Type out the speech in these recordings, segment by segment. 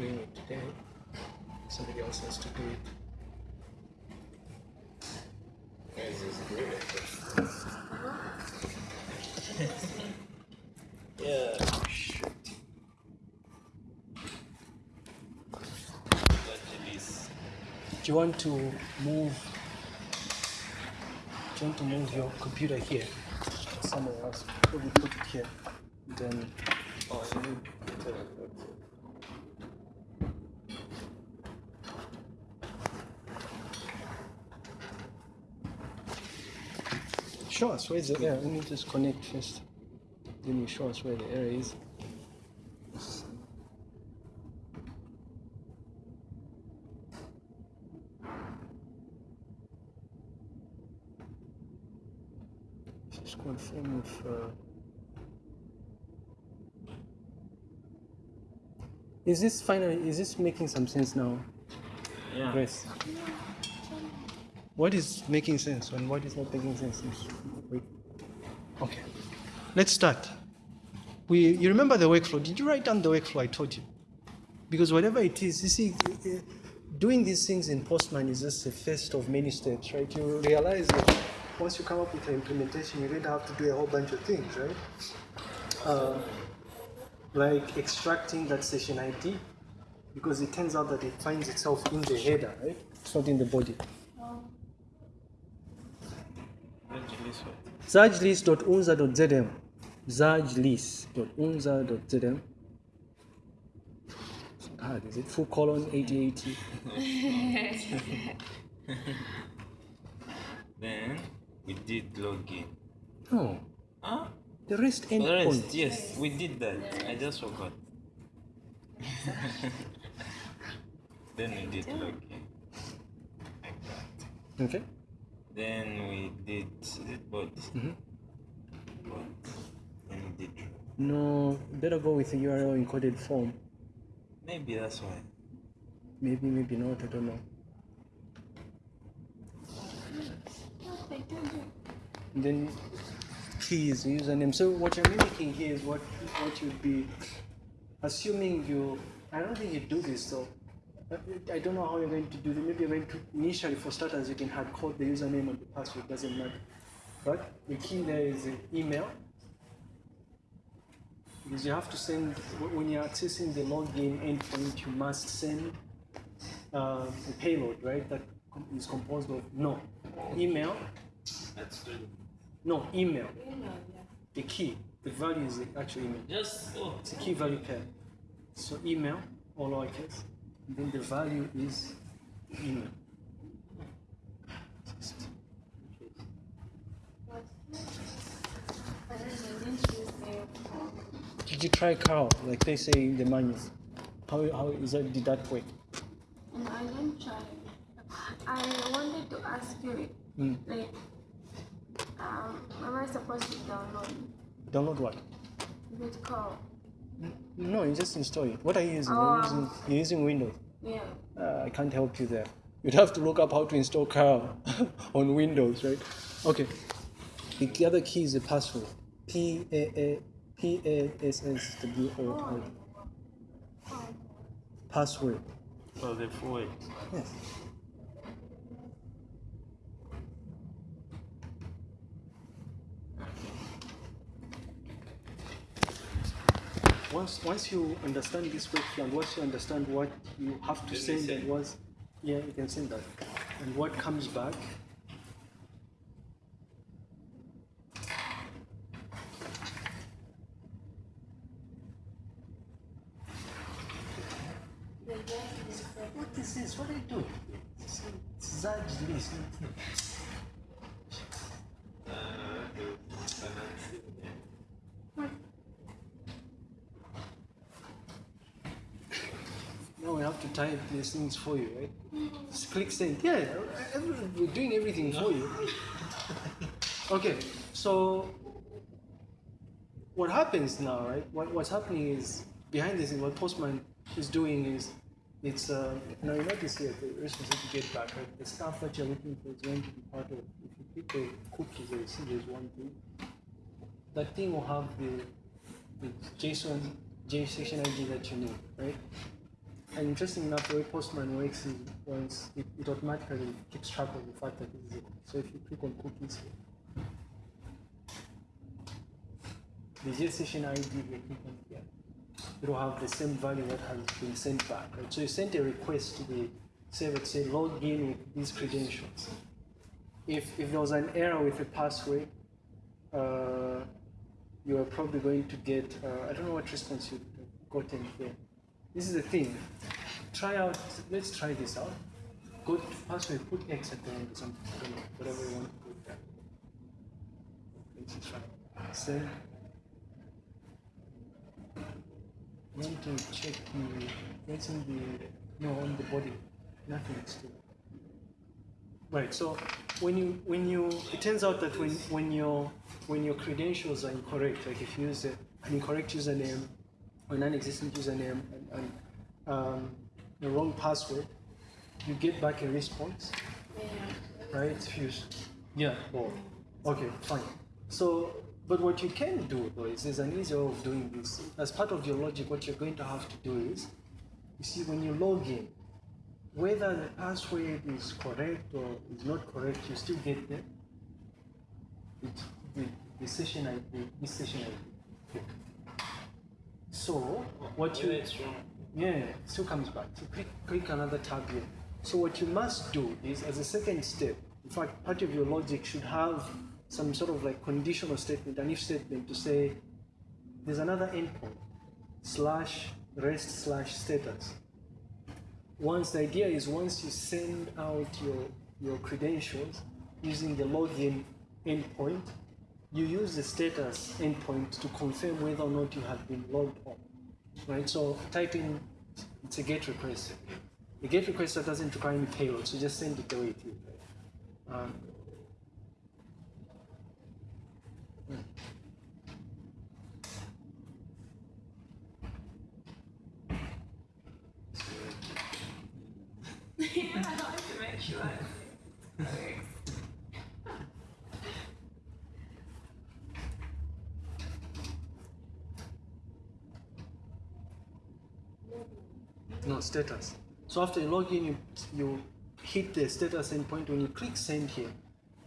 doing it today. Somebody else has to do it. Guys, it's great. yeah. Do you want to move? Do you want to move your computer here? Somewhere else. Maybe put it here. Then Oh, you need to show us where the error. Let me just connect first. Then you show us where the error is. Just confirm if. Uh, is this finally? Is this making some sense now, Yeah. Grace? What is making sense and what is not making sense? Okay. Let's start. We, you remember the workflow? Did you write down the workflow I told you? Because whatever it is, you see, doing these things in Postman is just the first of many steps, right? You realize that once you come up with an implementation, you're going to have to do a whole bunch of things, right? Uh, like extracting that session ID, because it turns out that it finds itself in the header, right? It's not in the body. zajlist.unza.zm zajlist.unza.zm hard is it full colon 8080 Then we did login. no Huh? the rest The endpoint rest, yes, we did that. I just forgot. then we did login. Like that. okay Then we did the. Mhm. Bot. Then we did. no better go with the url encoded form Maybe that's why. maybe maybe not i don't know and then keys username so what you're mimicking here is what what you'd be assuming you i don't think you do this though I- I don't know how you're going to do it. Maybe you're going to initially, for starters, you can hard code the username and the password. Doesn't matter. But the key there is the email, because you have to send when you're accessing the login endpoint. You must send uh, a payload, right? That is composed of no email, That's true. no email. Email, yeah. The key, the value is the actual email. Yes. oh. It's a key value pair. So email, all lowercase, and then the value is email. Did you try curl, like they say in the manual? How, how is that, did that work? And I didn't try. I wanted to ask you, Mm. like, um, am I supposed to download Download what? Bitcoin? No, you just install it. What are you using? Oh, You're using, you're using Windows. Yeah. Uh, I can't help you there. You'd have to look up how to install curl on Windows, right? Okay. The other key is the password. P A A P A S S W O R. Oh, Password. For the full. Yes. Once, once you understand this workflow and once you understand what you have to Then we send and send. yeah, you can send that. And what comes back, what is this? What are you doing? It's Zaj list. Now we have to type these things for you, right? Just click send. Yeah, we're doing everything for you. Okay, so what happens now, right? What, what's happening is behind this, is what Postman is doing is it's uh, now you notice here the responsive to get back, right? The stuff that you're looking for is going to be part of. If you click the cookies, you see there's one thing. That thing will have the, the JSON JSON ID that you need, right? And interesting enough, the way Postman works is once it, it automatically keeps track of the fact that this is a cookie. So if you click on cookies here, the session ID we click on here, it will have the same value that has been sent back. Right? So you sent a request to the server to say log in with these credentials. If, if there was an error with a password, uh, you are probably going to get, uh, I don't know what response you've gotten here. This is the thing. Try out, let's try this out. Go to password, put X at the end or something, whatever you want to put there. Let's try. You want to check the, what's in the, no, on the body. Nothing still. Right. So when you when you it turns out that when when your when your credentials are incorrect, like if you use an incorrect username or non-existent username and, and um, the wrong password, you get back a response, Yeah. right? If you, yeah. Oh, okay, fine. So, but what you can do though is there's an easier way of doing this. As part of your logic, what you're going to have to do is, you see, when you log in, whether the password is correct or is not correct, you still get the, the, the session ID, this session ID. So what you yeah, still comes back. So click, click another tab here. So what you must do is, as a second step, in fact, part of your logic should have some sort of like conditional statement, an if statement to say, there's another endpoint, slash rest slash status. Once the idea is once you send out your, your credentials using the login endpoint, you use the status endpoint to confirm whether or not you have been logged on. Right? So type in it's a GET request. The GET request doesn't require any payload, so just send it the way it is. Um, yeah, I want to make sure. Status. So after you log in, you, you hit the status endpoint. When you click send here,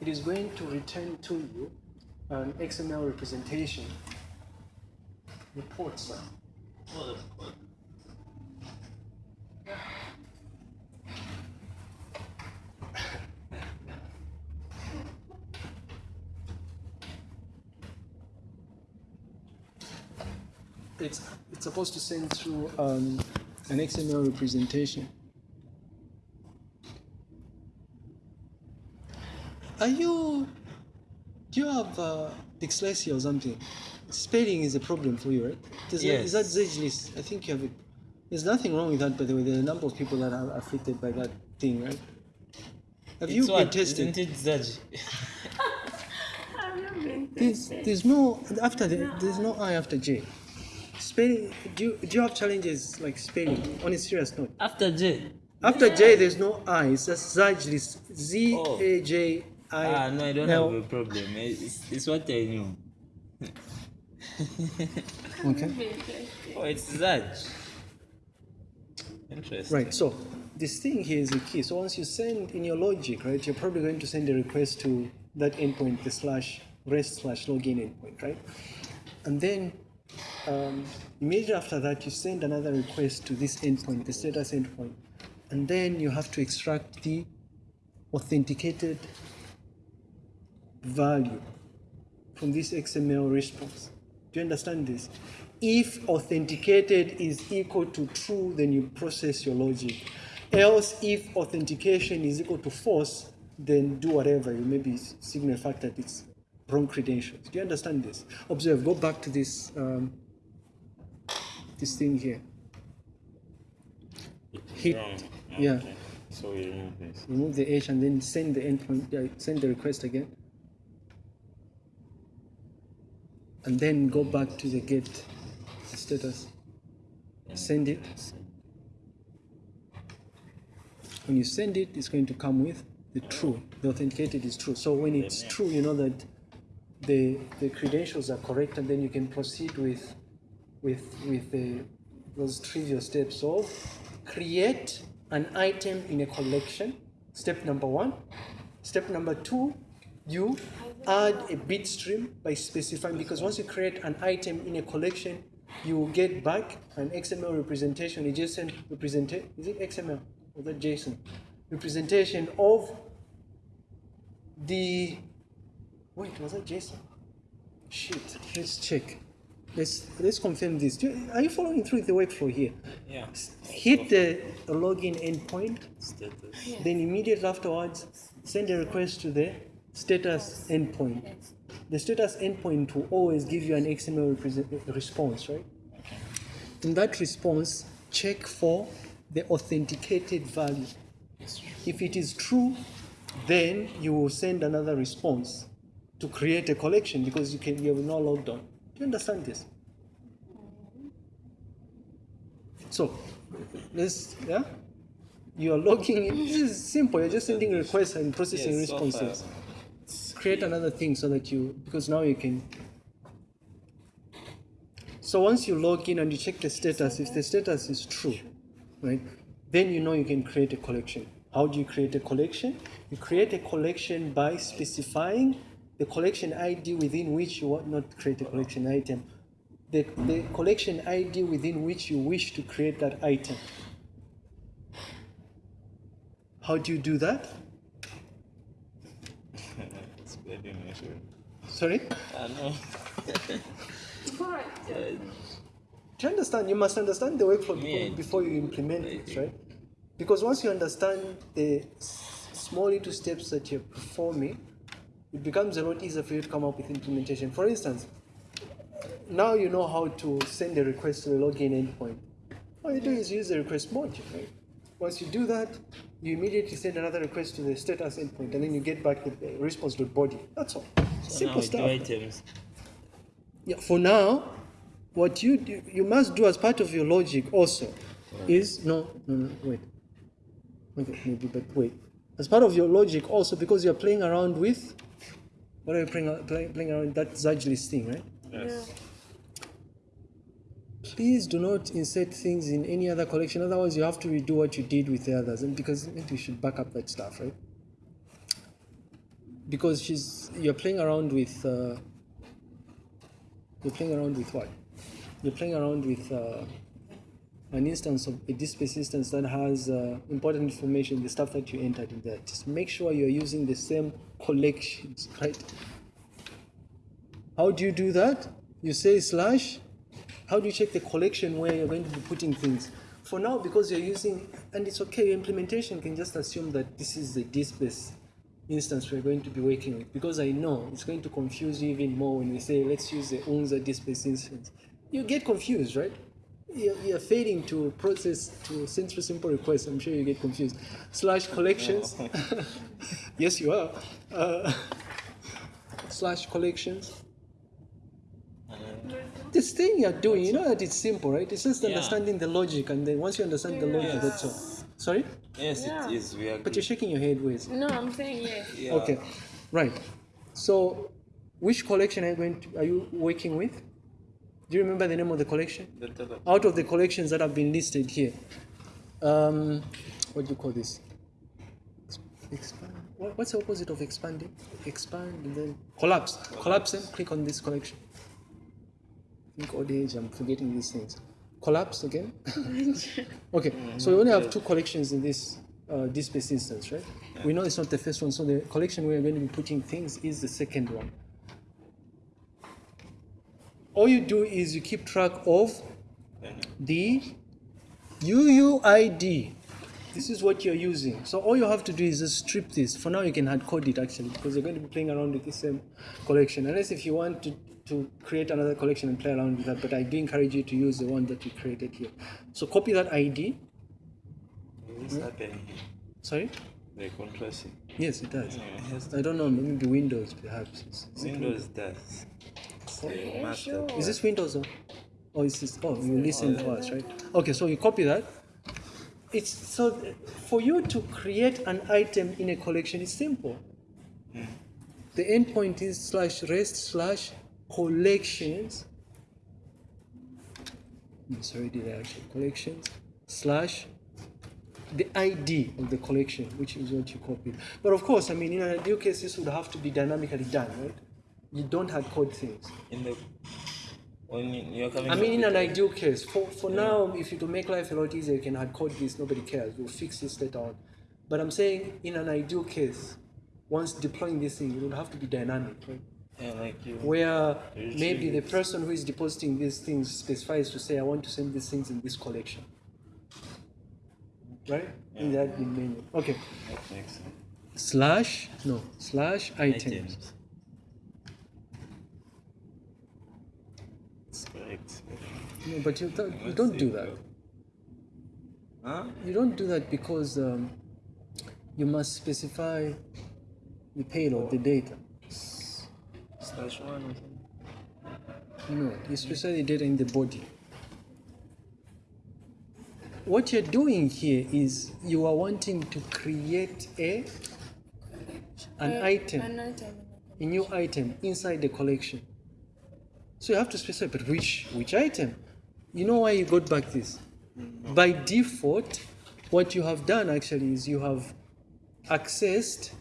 it is going to return to you an XML representation. Report, sir. It's it's supposed to send through um, an XML representation. Are you? Do you have uh, dyslexia or something? Spelling is a problem for you, right? Does that, is that Yes. I think you have it. There's nothing wrong with that, by the way. There are a number of people that are afflicted by that thing, right? Have you It's been tested? Isn't it Zaji? Have you been There's, tested? there's no after the, there's no I after J. Spelling. Do you, do you have challenges like spelling on a serious note? After J. After J, there's no I. It's just Zajlis. Z Oh. A J I. Ah, no, I don't L. have a problem. It's, it's what I knew. Okay. you been tested? Oh, it's Zaj. Interesting. Right. So this thing here is the key. So once you send in your logic, right, you're probably going to send a request to that endpoint, the slash rest slash login endpoint, right? And then um, immediately after that, you send another request to this endpoint, the status endpoint, and then you have to extract the authenticated value from this XML response. Do you understand this? If authenticated is equal to true, then you process your logic. Else, if authentication is equal to false, then do whatever. You maybe signal fact that it's wrong credentials. Do you understand this? Observe. Go back to this um, this thing here. Hit. Yeah. Okay. So we remove this. Remove the H and then send the endpoint. Uh, send the request again. And then go back to the get status. Send it. When you send it, it's going to come with the true. The authenticated is true. So when it's true, you know that the the credentials are correct, and then you can proceed with with with the those trivial steps of create an item in a collection. Step number one. Step number two, you add a bit stream by specifying because once you create an item in a collection, you will get back an XML representation, a JSON representation. Is it XML or that JSON? Representation of the wait, was that Jason? Shit, let's check. Let's let's confirm this. Do you- Are you following through the workflow here? Yeah. Hit the login endpoint, Status. then immediately afterwards send a request to the status endpoint. The status endpoint will always give you an XML response, right? In that response, check for the authenticated value. If it is true, then you will send another response to create a collection because you can you have no logged on. Do you understand this? So let's yeah. You are logging in. This is simple. You're just sending requests and processing Yes, so responses. Create another thing so that you because now you can. So once you log in and you check the status, if the status is true, right, then you know you can create a collection. How do you create a collection? You create a collection by specifying the collection ID within which you want not create a collection item, the, the collection ID within which you wish to create that item. How do you do that? It's very natural. Sorry? I know. Do you understand? You must understand the workflow Yeah. before you implement it, right? Because once you understand the small little steps that you're performing, it becomes a lot easier for you to come up with implementation. For instance, now you know how to send a request to the login endpoint. All you do is use the request module, right? Once you do that, you immediately send another request to the status endpoint, and then you get back the response.body. That's all. So Simple stuff. items. Yeah, for now, what you do, you must do as part of your logic also is no, no, no, wait. Okay, maybe, but wait. As part of your logic also, because you're playing around with, what are you playing, playing, playing around with that Zaj list thing, right? Yes. Please do not insert things in any other collection. Otherwise, you have to redo what you did with the others, and because maybe you should back up that stuff, right? Because she's you're playing around with uh, you're playing around with what? You're playing around with uh, an instance of a DSpace instance that has uh, important information, the stuff that you entered in there. Just make sure you're using the same collections, right? How do you do that? You say slash. How do you check the collection where you're going to be putting things? For now, because you're using, and it's okay, your implementation can just assume that this is the DSpace instance we're going to be working with. Because I know it's going to confuse you even more when we say, let's use the UNZA DSpace instance. You get confused, right? You're, you're failing to process, to send through simple requests. I'm sure you get confused. Slash collections. yes, you are. Uh, slash collections this thing you're doing, you know that it's simple, right? It's just Yeah. understanding the logic, and then once you understand the logic, Yes. that's all. Sorry, Yes, Yeah. it is. We agree. but you're shaking your head, with. No, I'm saying yes. Yeah. Okay, right. So, which collection are you going to, are you working with? Do you remember the name of the collection? The Out of the collections that have been listed here, um, what do you call this? Expand. What's the opposite of expanding? Expand and then collapse. Collapse and click on this collection. I think old age, I'm forgetting these things. Collapse again. okay, so we only have two collections in this uh, this space instance, right? We know it's not the first one, so the collection we're going to be putting things is the second one. All you do is you keep track of the UUID. This is what you're using. So all you have to do is just strip this. For now, you can hard code it actually because you're going to be playing around with the same collection. Unless if you want to, to create another collection and play around with that, but I do encourage you to use the one that you created here. So copy that ID. What's happening here? Sorry? The contrasting. Yes, it does. Yes. I don't know, maybe Windows perhaps. Is Windows does. Master. Is this Windows or? Oh, is this? Oh, you listen to us, right? Okay, so you copy that. It's so for you to create an item in a collection. is simple. The endpoint is slash rest slash collections. Sorry, did I actually. Collections slash the ID of the collection, which is what you copy. But of course, I mean, in an ideal case, this would have to be dynamically done, right? You don't hard code things. In the when you- you're coming. I mean, in an ideal case, for, for now, if you to make life a lot easier, you can hard code this, nobody cares, we'll fix this later on. But I'm saying, in an ideal case, once deploying this thing, you don't have to be dynamic, right? Yeah, like you. Where maybe the person who is depositing these things specifies to say, I want to send these things in this collection. Right? In the admin menu. Okay. That makes sense. Slash, no, slash items. Items. It's correct. No, but you, th- you don't do that. Huh? You don't do that because um, you must specify the payload, the data. Slash one or something. No, you specify the data in the body. What you're doing here is you are wanting to create a an Uh, item, An item. a new item inside the collection. So you have to specify, but which which item? You know why you got back this? By default, what you have done actually is you have accessed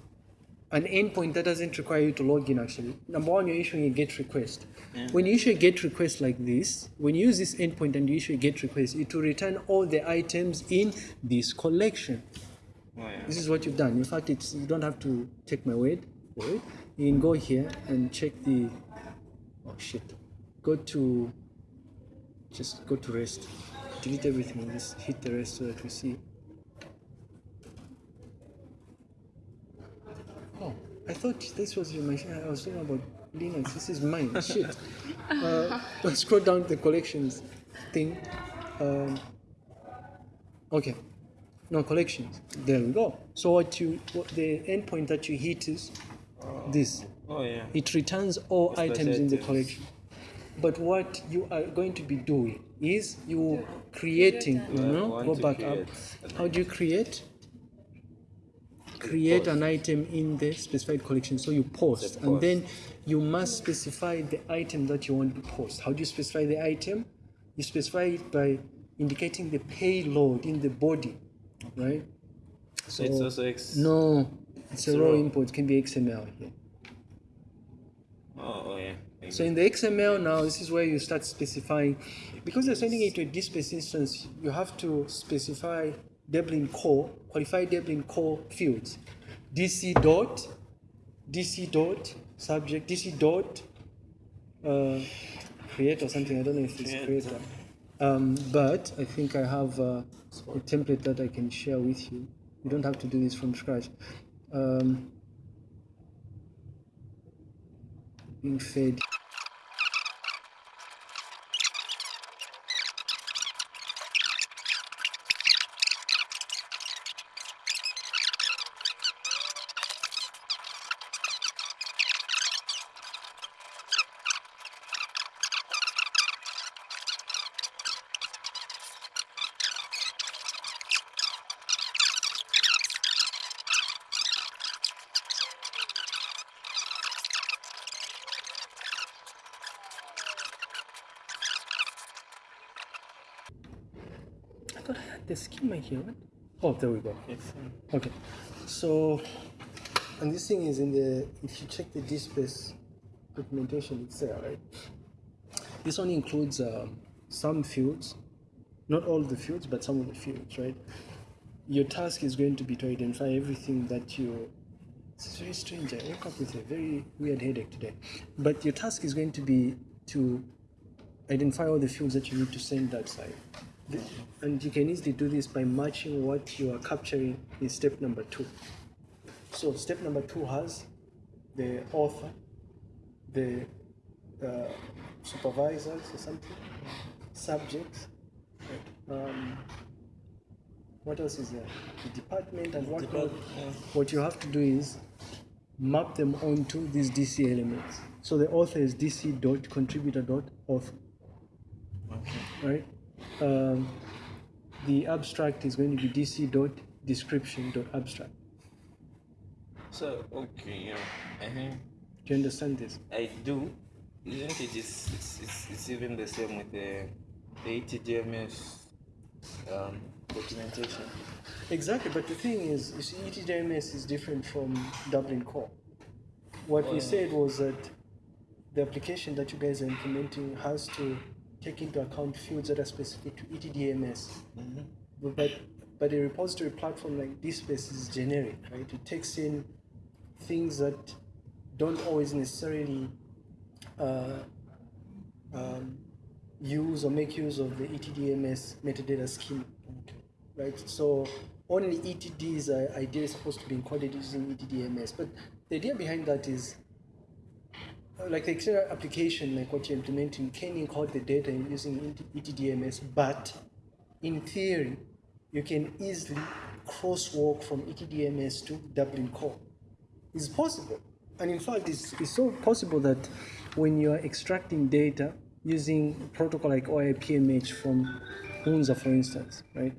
an endpoint that doesn't require you to log in actually. Number one, you're issuing a GET request. Yeah. When you issue a GET request like this, when you use this endpoint and you issue a GET request, it will return all the items in this collection. Oh, yeah. This is what you've done. In fact, it's, you don't have to take my word for it. You can go here and check the. Oh shit! Go to. Just go to rest. Delete everything just hit the rest so that we see. Oh, I thought this was your machine. I was talking about Linux. This is mine. Shit. Uh, scroll down to the collections thing. Um, okay. No collections. There we go. So what you what the endpoint that you hit is this. Oh yeah. It returns all Special items in the collection. But what you are going to be doing is you creating. you No, an- no, Want go back up. How do you create? Create an item in the specified collection. So you post, It's and then you must specify the item that you want to post. How do you specify the item? You specify it by indicating the payload in the body, right? So it's also ex- no, it's a It's raw raw. input. It can be XML here. Oh, oh yeah. So in the XML now, this is where you start specifying, because you're sending it to a DSpace instance, you have to specify Dublin core, qualify Dublin core fields. DC dot, DC dot, subject, DC dot, uh, create or something. I don't know if it's Create. creator. Um, but I think I have uh, a template that I can share with you. You don't have to do this from scratch. Um, being fed. Thought I had the schema here. Right? Oh, there we go. It's, Okay, so and this thing is in the. If you check the DSpace documentation, it's there, right? This one includes um, some fields, not all the fields, but some of the fields, right? Your task is going to be to identify everything that you. It's very strange. I woke up with a very weird headache today, but your task is going to be to identify all the fields that you need to send that side. The- And you can easily do this by matching what you are capturing in step number two. So step number two has the author, the uh, supervisors or something, subjects. Um, what else is there? The department and what yeah. What you have to do is map them onto these DC elements. So the author is DC dot contributor dot author, okay. right? Um, the abstract is going to be DC dot description dot abstract. So okay, yeah. uh Do you understand this? I do. Isn't it? It's, it's, it's, it's even the same with the, the ETDMS um, documentation. Exactly, but the thing is, you see, ETDMS is different from Dublin Core. What we said was that the application that you guys are implementing has to take into account fields that are specific to ETDMS. But- But but a repository platform like DSpace is generic, right? It takes in things that don't always necessarily uh, um, use or make use of the ETDMS metadata schema, right? So only ETDs are ideally supposed to be encoded using ETDMS. But the idea behind that is like the external application, like what you're implementing, can encode the data using ETDMS, but in theory, you can easily crosswalk from ETDMS to Dublin Core. It's possible. And in fact, it's, it's so possible that when you are extracting data using protocol like OAI-PMH from UNZA, for instance, right?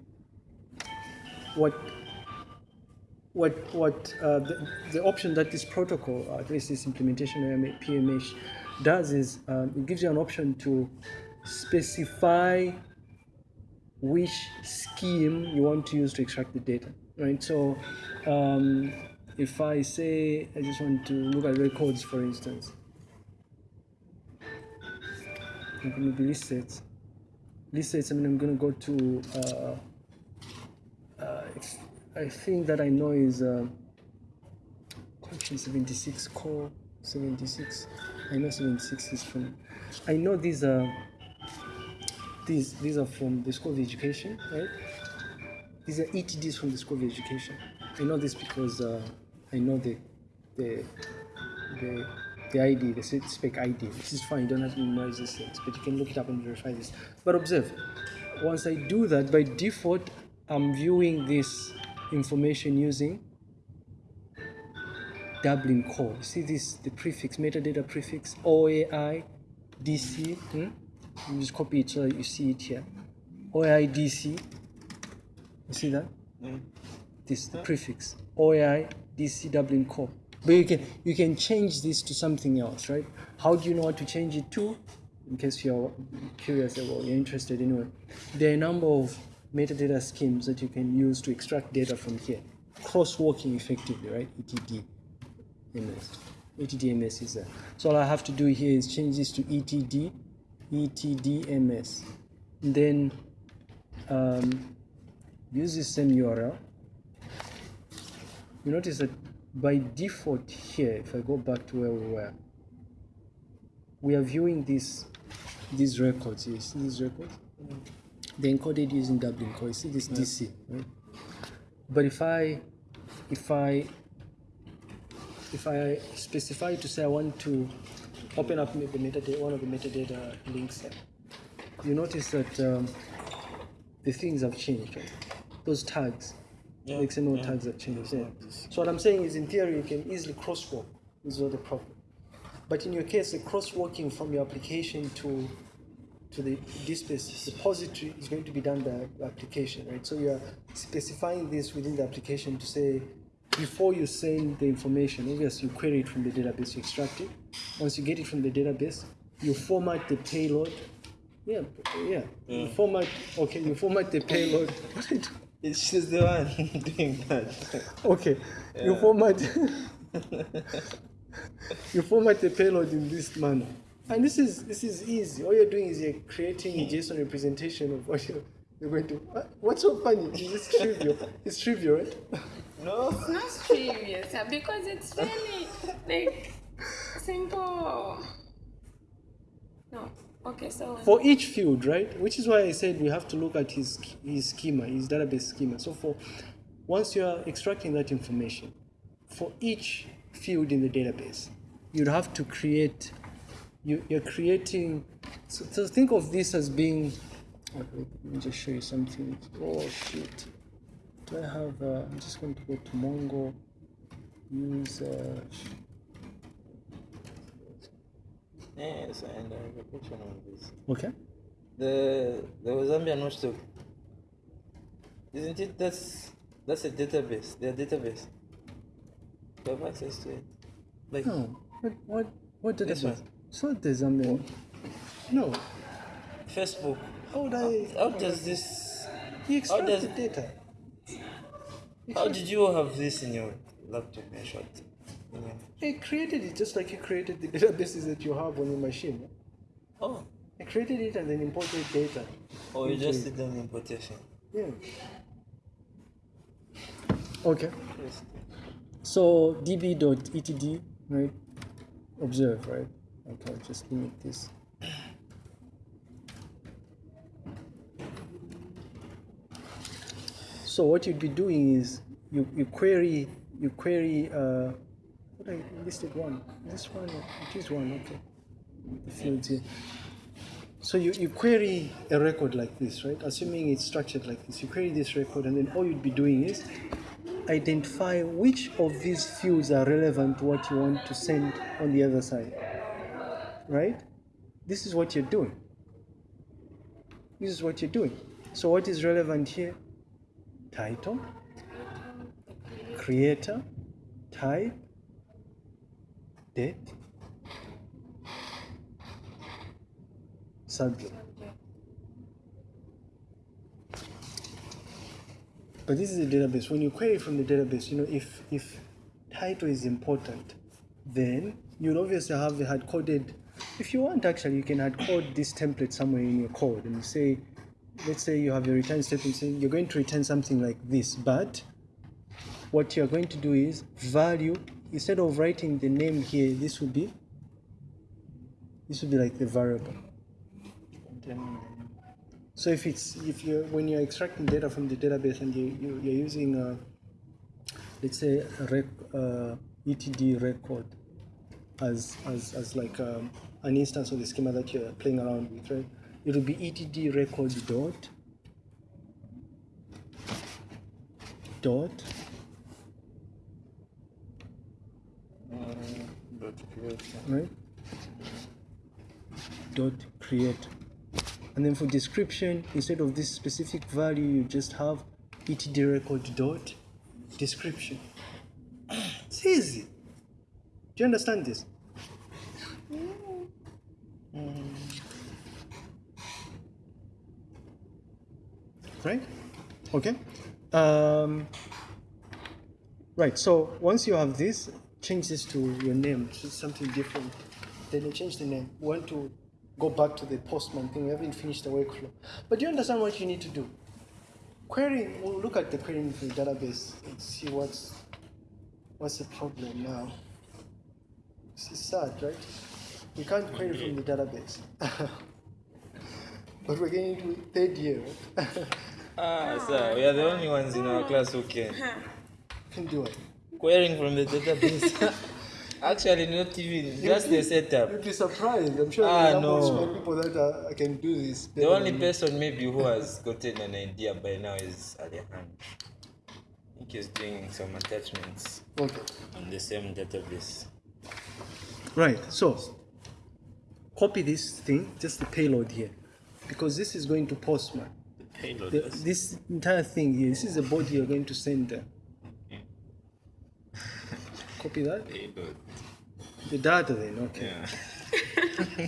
What what what uh, the, the option that this protocol, uh, at least this implementation of PMH, does is um, it gives you an option to specify which scheme you want to use to extract the data, right? So, um, if I say I just want to look at records, for instance, like maybe list sets. List sets. I mean, I'm gonna go to. Uh, uh, I think that I know is uh, collection 76 core 76. I know 76 is from. I know these are. These these are from the School of Education, right? These are ETDs from the School of Education. I know this because uh, I know the the the the ID, the spec ID. This is fine. You don't have to memorize things, but you can look it up and verify this. But observe, once I do that, by default, I'm viewing this information using Dublin core. You see this, the prefix, metadata prefix, OAI, DC. Hmm? You just copy it so that you see it here. OAI, DC. You see that? This the prefix. OAI, DC, Dublin core. But you can you can change this to something else, right? How do you know what to change it to? In case you're curious or you're interested anyway. There are a number of metadata schemes that you can use to extract data from here. Crosswalking effectively, right? ETD. MS. ETDMS is there. So all I have to do here is change this to E ETD, ETDMS. And then um, use the same URL. You notice that by default here, if I go back to where we were, we are viewing this, these records. You see these records? They're encoded using Dublin core. You see this DC, right? But if I if I if I specify to say I want to open up the metadata, one of the metadata links you notice that um, the things have changed, right? Those tags, Yeah, the XML yeah. tags have changed. Yeah. So what I'm saying is, in theory, you can easily crosswalk. This is not a problem. But in your case, the crosswalking from your application to to the DSpace repository is going to be done by the application, right? So you're specifying this within the application to say, before you send the information, obviously you query it from the database, you extract it. Once you get it from the database, you format the payload. Yeah, yeah. You format, okay, you format the payload. What I do? It's she's the one doing that. Okay, you format you format the payload in this manner, and this is this is easy. All you're doing is you're creating a JSON representation of what you're, you're going to. What- What's so funny? It's just trivial. It's trivial, right? No. It's not trivial, uh, because it's really like simple. No. Okay, so For each field, right? Which is why I said we have to look at his his schema, his database schema. So for once you are extracting that information, for each field in the database, you'd have to create. You, you're creating. So, so think of this as being. Okay, let me just show you something. Oh shit! Do I have? Uh, I'm just going to go to Mongo. Use. Uh, Yes, and I have a question on this. okay. The the Zambian watchdog. Isn't it that's that's a database, their database. You have access to it. Like No. What? What? What did This one. It's not the Zambian. No. Facebook. How would I? How does this He extracts does- the data. How did you have this in your laptop? I shot. In your... He created it just like he created the databases that you have on your machine. Oh, He created it and then imported data. oh, you just did an importation. Yeah. Okay. Yes. So db.etd, right? Observe, right? Okay, just limit this. So what you'd be doing is you, you query you query uh what I listed one. This one it is one, okay. The fields here. So you, you query a record like this, right? Assuming it's structured like this. You query this record and then all you'd be doing is identify which of these fields are relevant to what you want to send on the other side. Right? This is what you're doing. This is what you're doing. So what is relevant here? Title, creator, type, date, subject. But this is a database. When you query from the database, you know, if if title is important, then you'll obviously have the hard coded. If you want, actually, you can add code this template somewhere in your code, and you say, let's say you have your return statement saying you're going to return something like this, but what you're going to do is value instead of writing the name here, this would be this would be like the variable. So if it's if you when you're extracting data from the database and you, you you're using uh, let's say a rec, uh, etd record as as as like um, an instance of the schema that you're playing around with, right? It will be etd record dot dot right? Dot create. And then for description, instead of this specific value, you just have etd record dot description. It's easy. Do you understand this? Right? Okay. Um, Right, so once you have this, change this to your name, to something different. Then you change the name. We want to go back to the postman thing. We haven't finished the workflow. But you understand what you need to do? Querying, we'll look at the querying from the database and see what's what's the problem now. This is sad, right? We can't query from the database. but we're getting into third year? Ah, sir, we are the only ones in our class who can. can do it. Querying from the database. Actually, not even, just the setup. You'd be surprised. I'm sure Ah, there are no. many people that are, can do this. The better only than me. person maybe who has gotten an idea by now is Alejandro. I think he's doing some attachments Okay. on the same database. Right. So copy this thing, just the payload here, because this is going to Postman. The this entire thing here, this is the body you're going to send there. Copy that. payload. The data then. Okay. Yeah.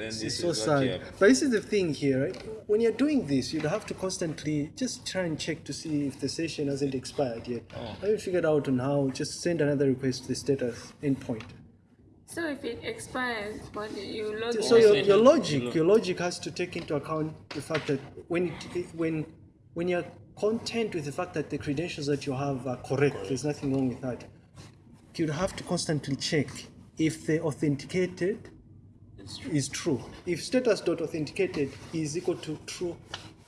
then It's this so is what you sad. But this is the thing here, right? When you're doing this, you'd have to constantly just try and check to see if the session hasn't expired yet. Oh. I haven't figured out on how. Just send another request to the status endpoint. So if it expires, what you log So in? your, your logic, your logic has to take into account the fact that when it, when when you're content with the fact that the credentials that you have are correct, there's nothing wrong with that. You'd have to constantly check if the authenticated It's true. is true. If status.authenticated is equal to true,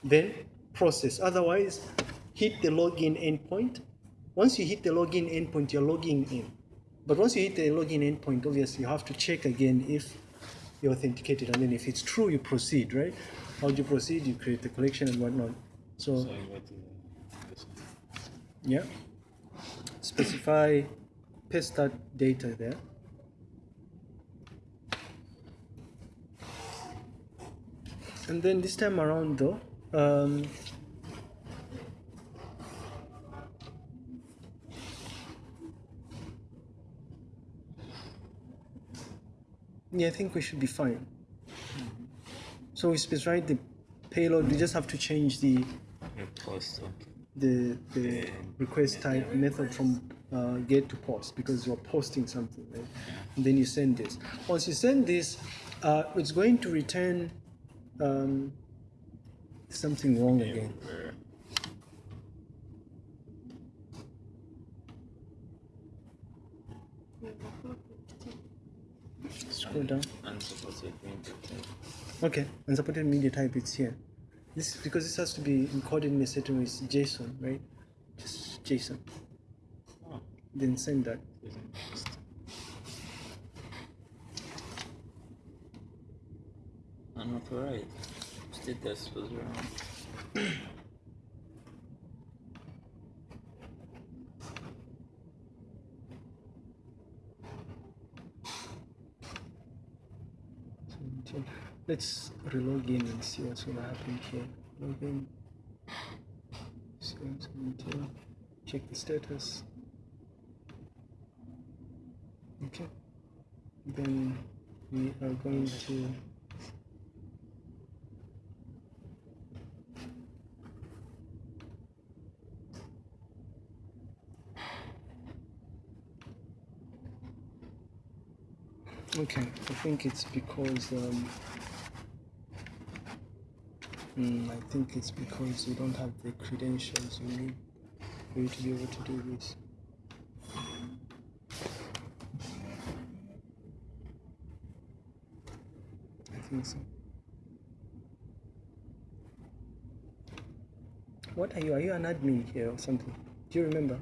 then process. Otherwise, hit the login endpoint. Once you hit the login endpoint, you're logging in. But once you hit the login endpoint, obviously you have to check again if you're authenticated, and then if it's true, you proceed, right? How do you proceed? You create the collection and whatnot. So, So what is this? yeah, specify, paste that data there. And then this time around though, um, yeah, I think we should be fine. So we specify the payload. We just have to change the Post. Okay. the the request type method from uh, get to post because you're posting something, right? And then you send this. Once you send this, uh, it's going to return um, something wrong again. Down. unsupported media type. Okay, unsupported media type. It's here. This because this has to be encoded in a certain way. It's JSON, right? Just JSON. Oh, Then send that. Unauthorized. Status was wrong. So, Let's relog in and see what's gonna happen here. Log. See what's going to check the status. Okay. Then we are going to Okay, I think it's because um, mm, I think it's because you don't have the credentials you need for you to be able to do this. I think so. What are you? Are you an admin here or something? Do you remember?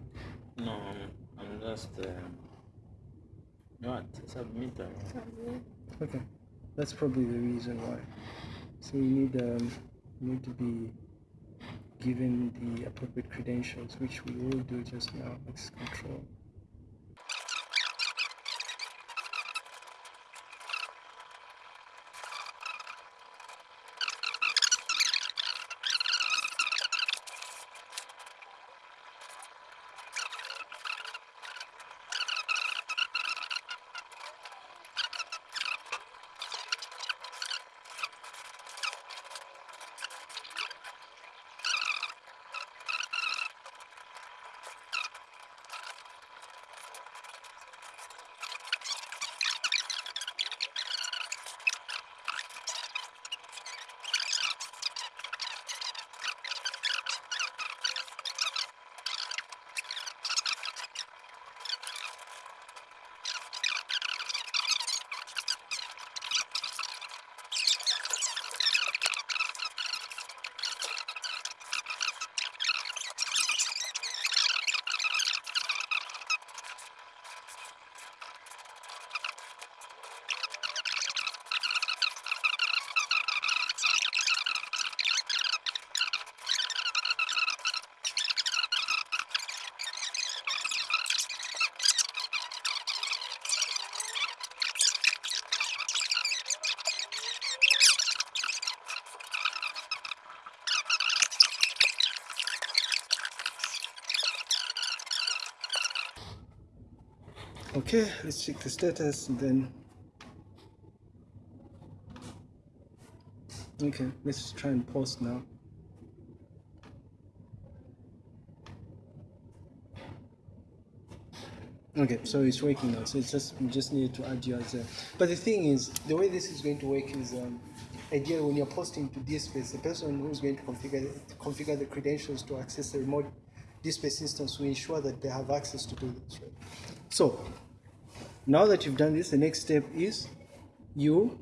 No, I'm, I'm just. Um, what? Submitter. Okay, that's probably the reason why. So you need um, you need to be given the appropriate credentials, which we will do just now. Let's control. Okay, let's check the status and then. Okay, let's try and post now. Okay, so it's working now. So it's just we just need to add you as a. But the thing is, the way this is going to work is, um, ideally when you're posting to DSpace, the person who's going to configure configure the credentials to access the remote DSpace instance will ensure that they have access to do this. Right? So now that you've done this, the next step is you,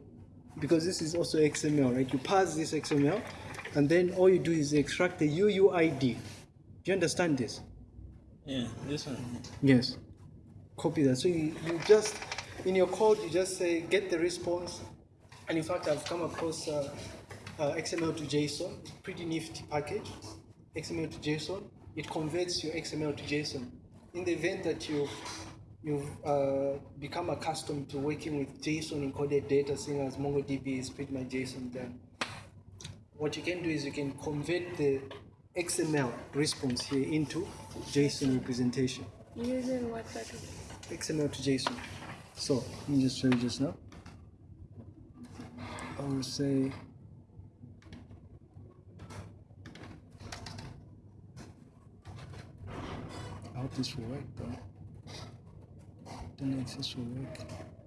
because this is also XML, right? You pass this XML, and then all you do is extract the UUID. Do you understand this? Yeah, this one. Yes. Copy that. So you, you just, in your code, you just say get the response. And in fact, I've come across uh, uh, XML to JSON, pretty nifty package. XML to JSON. It converts your XML to JSON. In the event that you you've uh, become accustomed to working with JSON encoded data, seeing as MongoDB is pretty much JSON then. What you can do is you can convert the XML response here into JSON representation. Using what? XML to JSON. So let me just show you just now. I will say I hope this will work though. Don't know if work.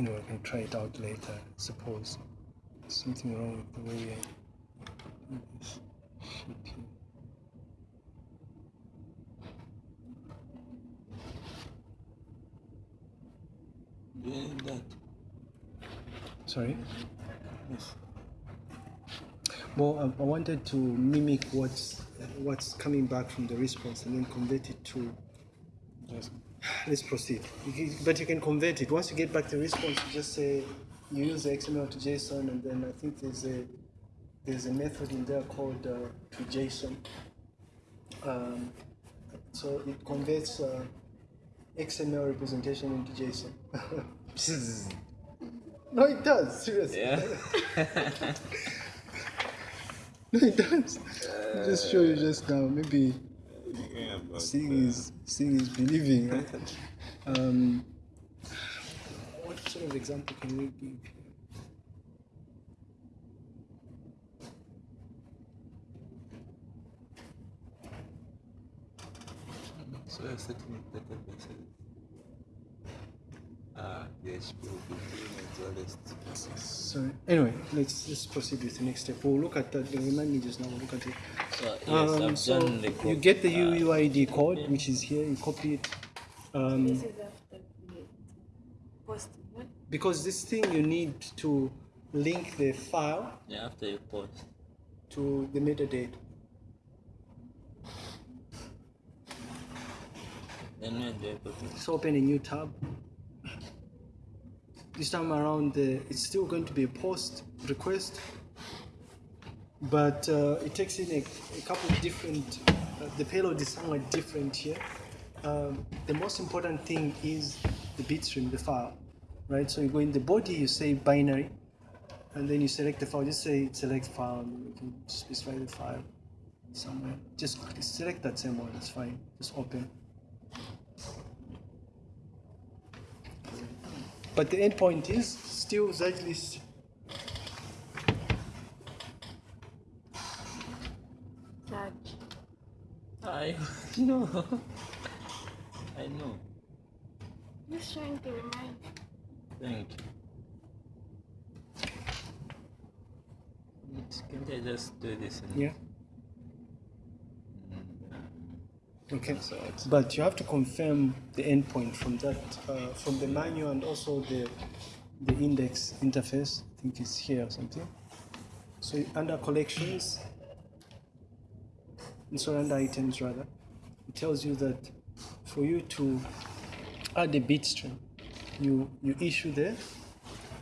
You know, I can try it out later. Suppose something wrong with the way I do this shit here. That? Sorry. Yes. Well, I, I wanted to mimic what's what's coming back from the response and then convert it to. Yes. Let's proceed. But you can convert it. Once you get back the response, you just say you use the XML to JSON, and then I think there's a there's a method in there called uh, to JSON. Um, so it converts uh, XML representation into JSON. no, it does. Seriously. Yeah. No, it does. just show you just now. Maybe yeah but, seeing is seeing is believing. Right? um, what sort of example can we give? So you're setting up databases. Ah, PHP will be doing as well as So anyway, let's let's proceed with the next step. We'll look at that. Remind me just now. We'll look at it. So, yes, Um, I've so done the you get the uh, UUID code, which is here. You copy it. Um, This is after the posting, what? because this thing you need to link the file Yeah, after you post. to the metadata. Then when do I put it? Let's open a new tab. This time around, uh, it's still going to be a post request, but uh, it takes in a, a couple of different. Uh, the payload is somewhat different here. Um, the most important thing is the bitstream, the file, right? So you go in the body, you say binary, and then you select the file. Just say select file, and you can specify the file somewhere. Just select that same one. It's fine. Just open. But the end point is still Z-list. Search. I know. I know. Just trying to remind. Thank you. Can't I just do this? And Yeah. Okay. So But you have to confirm the endpoint from that, uh, from the manual and also the the index interface. I think it's here or something. So under collections, and so under items rather, it tells you that for you to add a bitstream, you you issue there,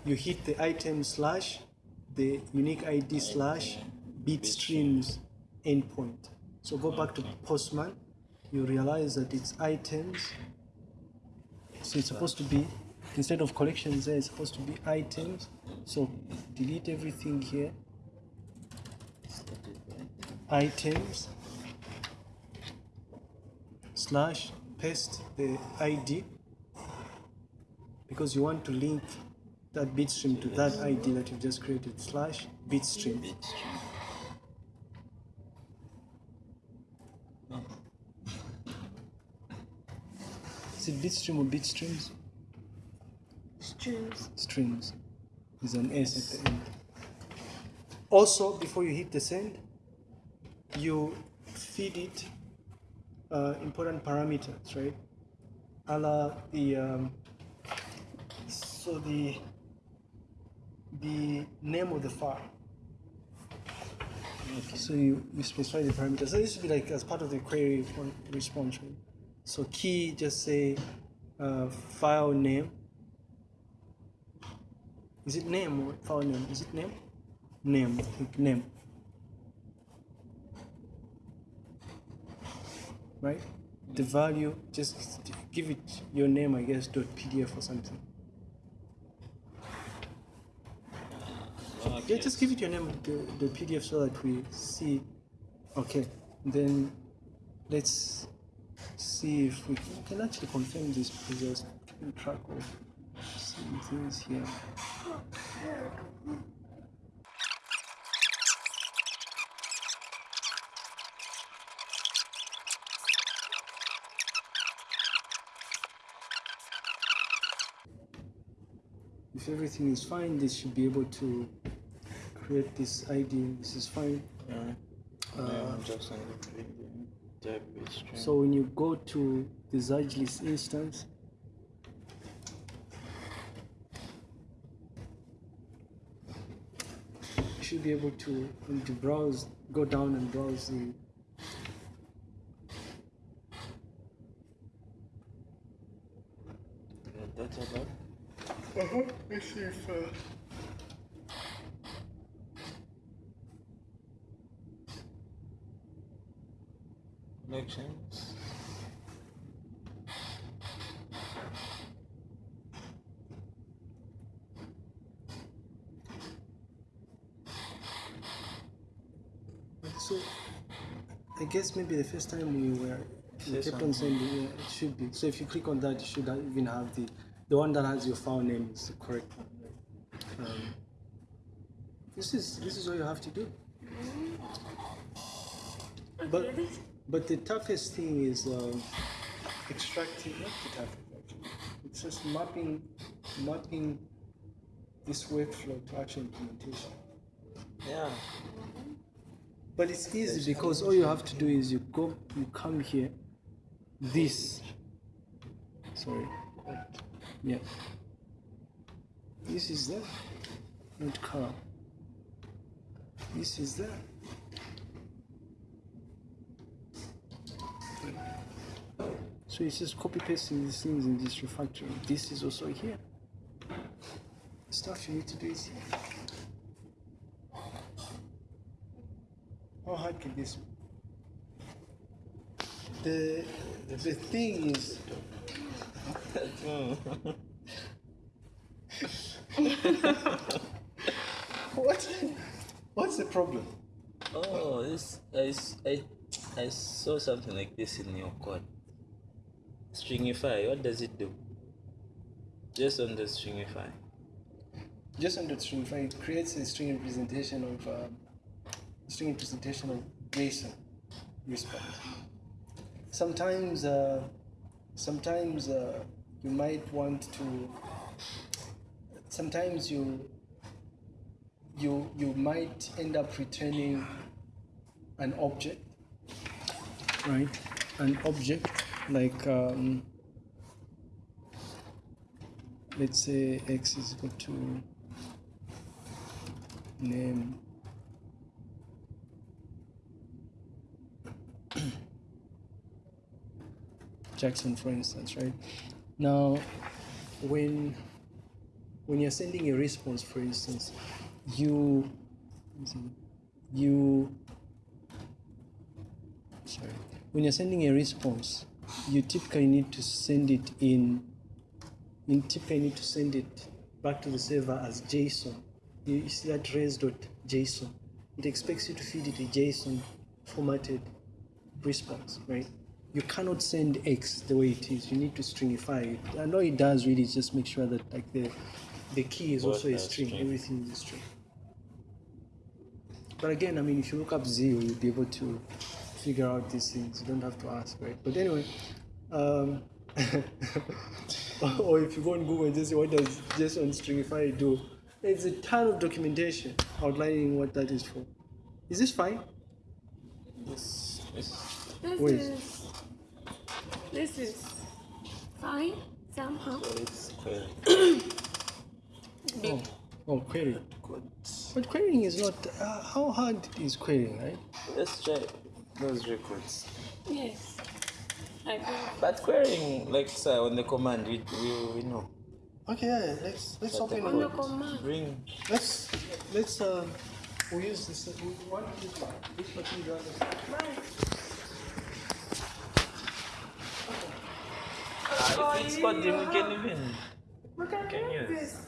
you hit the item slash the unique ID slash bit streams endpoint. So go back to Postman, you realize that it's items. So it's supposed to be instead of collections there, it's supposed to be items. So delete everything here. Items slash paste the ID because you want to link that bitstream to that ID that you've just created slash bitstream. bit string. No. Is it bitstream or bitstreams? Streams. Streams. There's an S at the end. Also, before you hit the send, you feed it uh, important parameters, right? A the um, so the the name of the file. So you, you specify the parameters. So this would be like as part of the query response, right? So key, just say uh, file name. Is it name or file name? Is it name? Name, name. Right? The value, just give it your name, I guess, dot PDF or something. Yeah, just give it your name, the, the PDF, so that we see. Okay, then let's see if we can, we can actually confirm this because I was track of some things here. If everything is fine, this should be able to create this ID. This is fine. Yeah. Uh, I'm just on the video. Database string. So when you go to the Zaglis instance, you should be able to, when you browse, go down and browse the the database. Uh-huh. Let's see if uh, Connections. so. I guess maybe the first time we were we Say kept on something. sending. Yeah, it should be. So if you click on that, you should have- even have the the one that has your file name is the correct one. Um, this is this is all you have to do. But but the toughest thing is um, extracting. Not the toughest actually. It's just mapping mapping this workflow to actual implementation. Yeah. But it's easy because all you have to do is you go, you come here, this. Sorry. Yeah. This is there, not car. This is there. So it's just copy pasting these things in this refactoring. This is also here. Stuff you need to do is here. How hard can this be? The the thing is what what's the problem? Oh, this I, I I saw something like this in your code. Stringify. What does it do? Just on the stringify. Just on the string, if it creates a string representation of uh, string representation of JSON response. Sometimes uh, sometimes uh, you might want to sometimes you you you might end up returning an object right an object like um, let's say x is equal to name. Jackson for instance right? Now when when you're sending a response for instance you you sorry when you're sending a response you typically need to send it in you typically need to send it back to the server as json. You, see that res.json it expects you to feed it a json formatted response right? You cannot send x the way it is. You need to stringify it. And all it does really is just make sure that like the the key is Both also a string. string. everything is a string. But again, I mean, if you look up zero, you'll be able to figure out these things. You don't have to ask, right? But anyway, um, or if you go on Google and just say, what does JSON stringify do? There's a ton of documentation outlining what that is for. Is this fine? Yes. this This Wait. is this is fine somehow. it's query Oh, oh query. code. But querying is not. Uh, how hard is querying, right? Let's try those records. Yes. I think. But querying, like sir, on the command, we we, we know. Okay, yeah, let's let's But the open On the it. command. Bring. Let's let's uh we use this we want this one. This particular Uh, if it's called him, we can even. We can Can use use. this.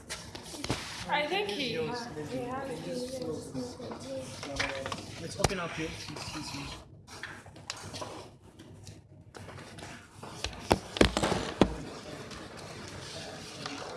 I think he, he has Let's open up here. Let's- let's use-